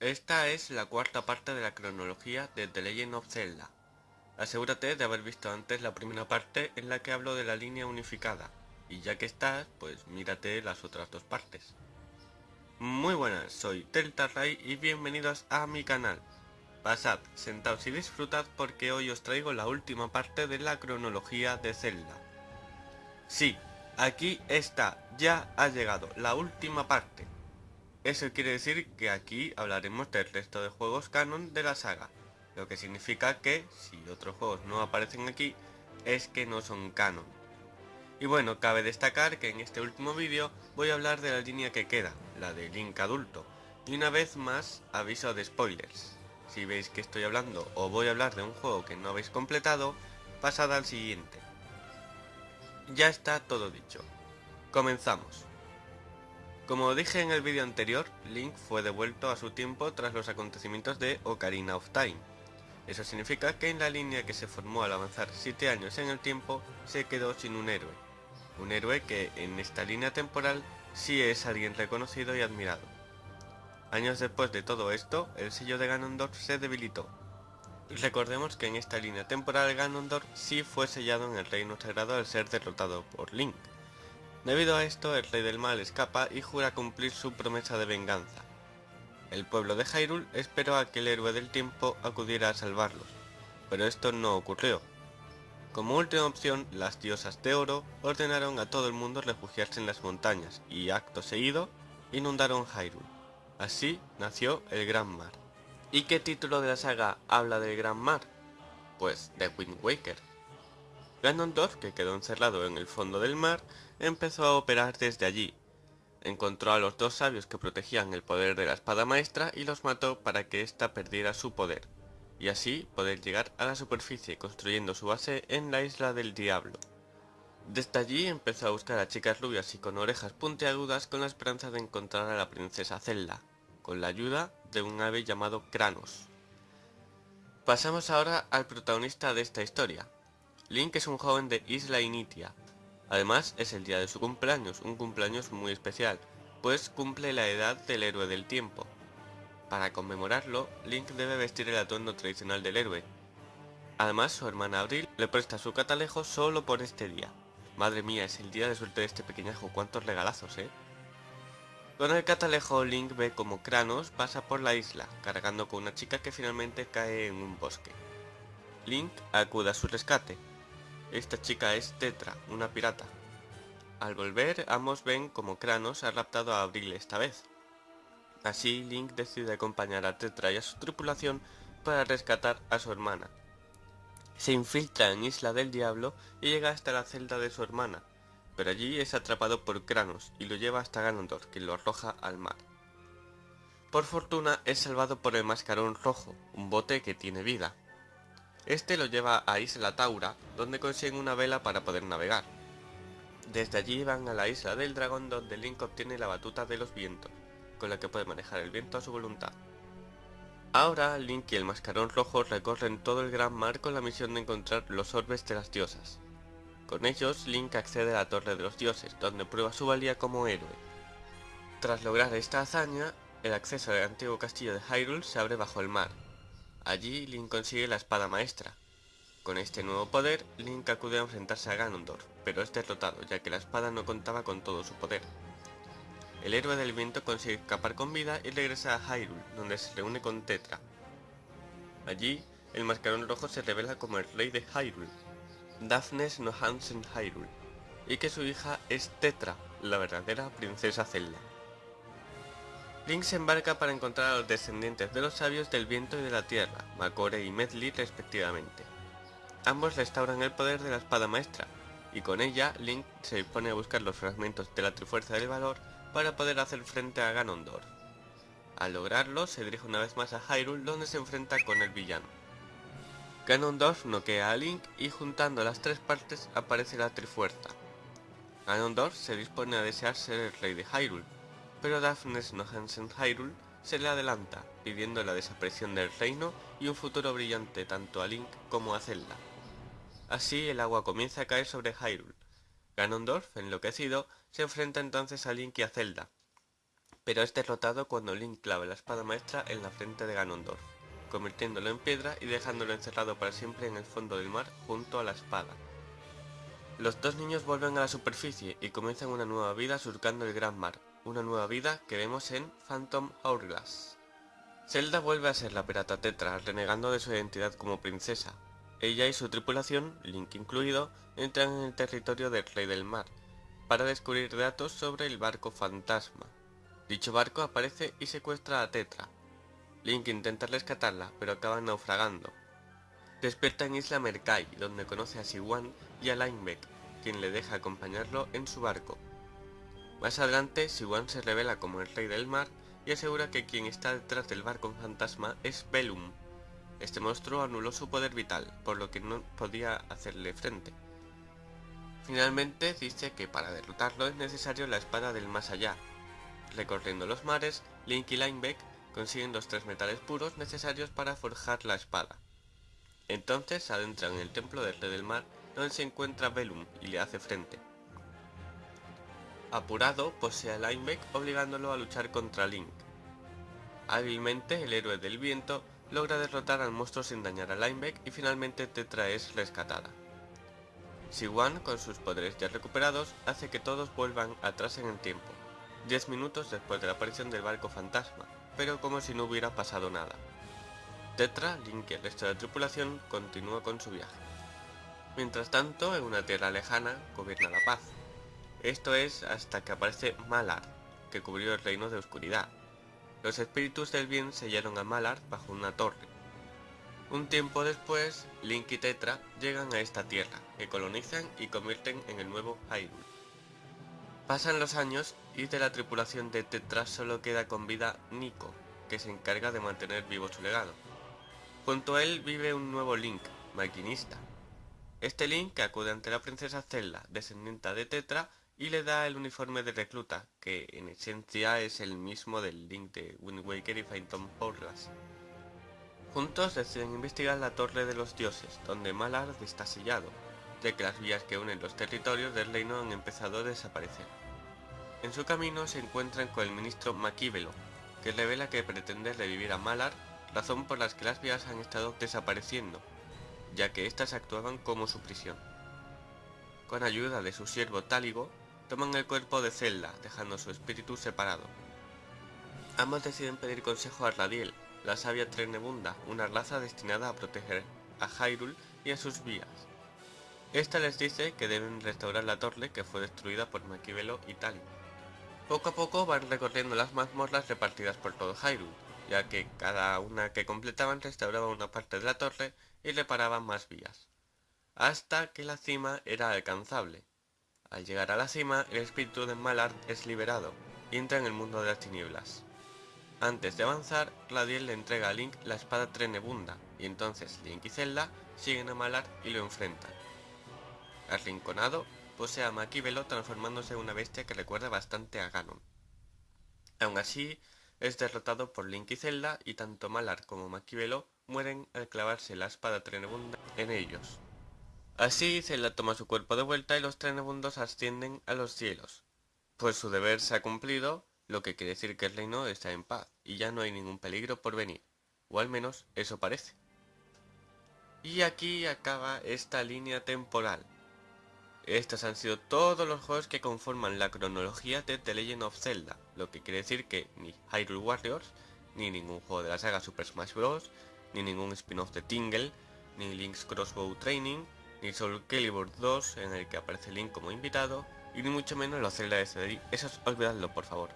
Esta es la cuarta parte de la cronología de The Legend of Zelda. Asegúrate de haber visto antes la primera parte en la que hablo de la línea unificada, y ya que estás, pues mírate las otras dos partes. Muy buenas, soy Ray y bienvenidos a mi canal. Pasad, sentaos y disfrutad porque hoy os traigo la última parte de la cronología de Zelda. Sí, aquí está, ya ha llegado, la última parte. Eso quiere decir que aquí hablaremos del resto de juegos canon de la saga, lo que significa que, si otros juegos no aparecen aquí, es que no son canon. Y bueno, cabe destacar que en este último vídeo voy a hablar de la línea que queda, la de Link adulto, y una vez más aviso de spoilers. Si veis que estoy hablando o voy a hablar de un juego que no habéis completado, pasad al siguiente. Ya está todo dicho. Comenzamos. Como dije en el vídeo anterior, Link fue devuelto a su tiempo tras los acontecimientos de Ocarina of Time. Eso significa que en la línea que se formó al avanzar 7 años en el tiempo, se quedó sin un héroe. Un héroe que en esta línea temporal sí es alguien reconocido y admirado. Años después de todo esto, el sello de Ganondorf se debilitó. Recordemos que en esta línea temporal Ganondorf sí fue sellado en el reino sagrado al ser derrotado por Link, Debido a esto, el rey del mal escapa y jura cumplir su promesa de venganza. El pueblo de Hyrule esperó a que el héroe del tiempo acudiera a salvarlos, pero esto no ocurrió. Como última opción, las diosas de oro ordenaron a todo el mundo refugiarse en las montañas y, acto seguido, inundaron Hyrule. Así nació el Gran Mar. ¿Y qué título de la saga habla del Gran Mar? Pues de Wind Waker. Ganondorf, que quedó encerrado en el fondo del mar, empezó a operar desde allí. Encontró a los dos sabios que protegían el poder de la espada maestra y los mató para que ésta perdiera su poder, y así poder llegar a la superficie construyendo su base en la isla del diablo. Desde allí empezó a buscar a chicas rubias y con orejas puntiagudas con la esperanza de encontrar a la princesa Zelda, con la ayuda de un ave llamado Kranos. Pasamos ahora al protagonista de esta historia. Link es un joven de Isla Initia, Además es el día de su cumpleaños, un cumpleaños muy especial, pues cumple la edad del héroe del tiempo. Para conmemorarlo, Link debe vestir el atuendo tradicional del héroe. Además, su hermana Abril le presta su catalejo solo por este día. Madre mía, es el día de suerte de este pequeñajo, cuántos regalazos, ¿eh? Con el catalejo, Link ve como Kranos pasa por la isla, cargando con una chica que finalmente cae en un bosque. Link acude a su rescate, esta chica es Tetra, una pirata. Al volver, ambos ven como Kranos ha raptado a Abril esta vez. Así, Link decide acompañar a Tetra y a su tripulación para rescatar a su hermana. Se infiltra en Isla del Diablo y llega hasta la celda de su hermana, pero allí es atrapado por Kranos y lo lleva hasta Ganondorf, que lo arroja al mar. Por fortuna es salvado por el Mascarón Rojo, un bote que tiene vida. Este lo lleva a Isla Taura, donde consiguen una vela para poder navegar. Desde allí van a la Isla del Dragón donde Link obtiene la batuta de los vientos, con la que puede manejar el viento a su voluntad. Ahora Link y el Mascarón Rojo recorren todo el gran mar con la misión de encontrar los orbes de las diosas. Con ellos, Link accede a la Torre de los Dioses, donde prueba su valía como héroe. Tras lograr esta hazaña, el acceso al antiguo castillo de Hyrule se abre bajo el mar, Allí Link consigue la espada maestra. Con este nuevo poder, Link acude a enfrentarse a Ganondorf, pero es derrotado ya que la espada no contaba con todo su poder. El héroe del viento consigue escapar con vida y regresa a Hyrule, donde se reúne con Tetra. Allí, el mascarón rojo se revela como el rey de Hyrule, Daphnes no Hansen Hyrule, y que su hija es Tetra, la verdadera princesa Zelda. Link se embarca para encontrar a los descendientes de los sabios del viento y de la tierra, Makore y Medli respectivamente. Ambos restauran el poder de la espada maestra, y con ella Link se dispone a buscar los fragmentos de la Trifuerza del Valor para poder hacer frente a Ganondorf. Al lograrlo, se dirige una vez más a Hyrule donde se enfrenta con el villano. Ganondorf noquea a Link y juntando las tres partes aparece la Trifuerza. Ganondorf se dispone a desear ser el rey de Hyrule, pero Daphnes no Hansen Hyrule se le adelanta, pidiendo la desaparición del reino y un futuro brillante tanto a Link como a Zelda. Así el agua comienza a caer sobre Hyrule. Ganondorf, enloquecido, se enfrenta entonces a Link y a Zelda. pero es derrotado cuando Link clava la espada maestra en la frente de Ganondorf, convirtiéndolo en piedra y dejándolo encerrado para siempre en el fondo del mar junto a la espada. Los dos niños vuelven a la superficie y comienzan una nueva vida surcando el gran mar, una nueva vida que vemos en Phantom Hourglass. Zelda vuelve a ser la pirata Tetra, renegando de su identidad como princesa. Ella y su tripulación, Link incluido, entran en el territorio del Rey del Mar, para descubrir datos sobre el barco fantasma. Dicho barco aparece y secuestra a Tetra. Link intenta rescatarla, pero acaba naufragando. Despierta en Isla Merkai, donde conoce a Siwan y a Linebeck, quien le deja acompañarlo en su barco. Más adelante, Siwan se revela como el rey del mar y asegura que quien está detrás del barco fantasma es Velum. Este monstruo anuló su poder vital, por lo que no podía hacerle frente. Finalmente dice que para derrotarlo es necesario la espada del más allá. Recorriendo los mares, Link y Linebeck consiguen los tres metales puros necesarios para forjar la espada. Entonces adentran en el templo del rey del mar donde se encuentra Velum y le hace frente. Apurado, posee a Linebeck obligándolo a luchar contra Link. Hábilmente, el héroe del viento logra derrotar al monstruo sin dañar a Linebeck y finalmente Tetra es rescatada. Siwan, con sus poderes ya recuperados, hace que todos vuelvan atrás en el tiempo, 10 minutos después de la aparición del barco fantasma, pero como si no hubiera pasado nada. Tetra, Link y el resto de la tripulación continúa con su viaje. Mientras tanto, en una tierra lejana, gobierna la paz. Esto es hasta que aparece Malar, que cubrió el reino de oscuridad. Los espíritus del bien sellaron a Malar bajo una torre. Un tiempo después, Link y Tetra llegan a esta tierra, que colonizan y convierten en el nuevo Hyrule. Pasan los años y de la tripulación de Tetra solo queda con vida Nico, que se encarga de mantener vivo su legado. Junto a él vive un nuevo Link, maquinista. Este Link acude ante la princesa Zelda, descendiente de Tetra, y le da el uniforme de recluta, que en esencia es el mismo del Link de Wind Waker y Phantom Hourglass. Juntos deciden investigar la Torre de los Dioses, donde Malard está sellado, ya que las vías que unen los territorios del reino han empezado a desaparecer. En su camino se encuentran con el ministro Maquívelo, que revela que pretende revivir a Malar razón por la que las vías han estado desapareciendo, ya que éstas actuaban como su prisión. Con ayuda de su siervo Táligo, toman el cuerpo de Zelda, dejando su espíritu separado. Ambos deciden pedir consejo a Radiel, la sabia Trenebunda, una raza destinada a proteger a Hyrule y a sus vías. Esta les dice que deben restaurar la torre que fue destruida por Maquivelo y Táligo. Poco a poco van recorriendo las mazmorras repartidas por todo Hyrule, ya que cada una que completaban restauraba una parte de la torre y reparaban más vías, hasta que la cima era alcanzable. Al llegar a la cima, el espíritu de Malard es liberado y entra en el mundo de las tinieblas. Antes de avanzar, Radiel le entrega a Link la espada Trenebunda, y entonces Link y Zelda siguen a Malard y lo enfrentan. Arrinconado, posee a Maquivelo transformándose en una bestia que recuerda bastante a Ganon. Aún así, es derrotado por Link y Zelda y tanto Malar como Maquivelo mueren al clavarse la espada trenebunda en ellos. Así Zelda toma su cuerpo de vuelta y los trenebundos ascienden a los cielos. Pues su deber se ha cumplido, lo que quiere decir que el reino está en paz y ya no hay ningún peligro por venir, o al menos eso parece. Y aquí acaba esta línea temporal, estos han sido todos los juegos que conforman la cronología de The Legend of Zelda, lo que quiere decir que ni Hyrule Warriors, ni ningún juego de la saga Super Smash Bros., ni ningún spin-off de Tingle, ni Link's Crossbow Training, ni Soul Calibur 2 en el que aparece Link como invitado, y ni mucho menos los Zelda de CD, esos olvidadlo por favor.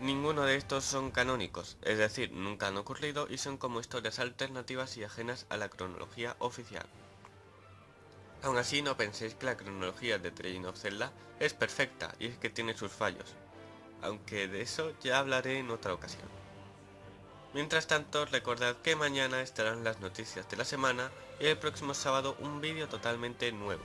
Ninguno de estos son canónicos, es decir, nunca han ocurrido y son como historias alternativas y ajenas a la cronología oficial. Aún así no penséis que la cronología de The Legend of Zelda es perfecta y es que tiene sus fallos, aunque de eso ya hablaré en otra ocasión. Mientras tanto, recordad que mañana estarán las noticias de la semana y el próximo sábado un vídeo totalmente nuevo.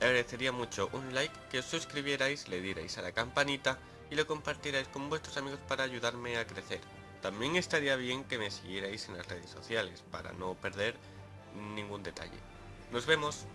Agradecería mucho un like, que os suscribierais, le dierais a la campanita y lo compartierais con vuestros amigos para ayudarme a crecer. También estaría bien que me siguierais en las redes sociales para no perder ningún detalle. Nos vemos.